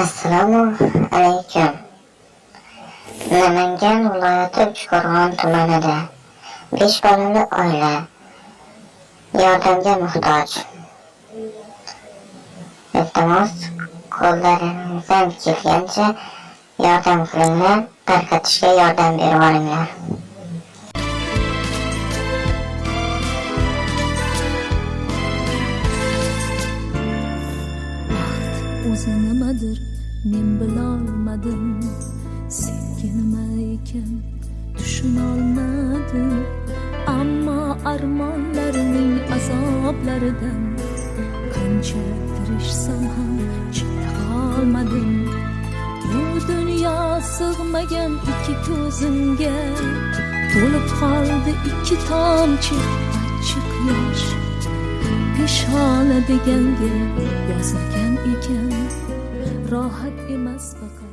assalomu alaykum. Namangan viloyati uchqo'rg'on tumanida 5 bolali oila yordamga muhtoj. Iltimos qo'llaringizdan kelgancha yordam qilinglar tarqatishga yordam berib olinglar o'zi nimadir men bilolmadim senga ekan tushunolmadim. Ammo armonlarning azoblaridan qancha tirishsam ham chiqa olmadim bu dunyo sig'magan ikki ko'zimga to'lib qoldi ikki tomchi achchiq yosh peshona deganga راحت مسبقك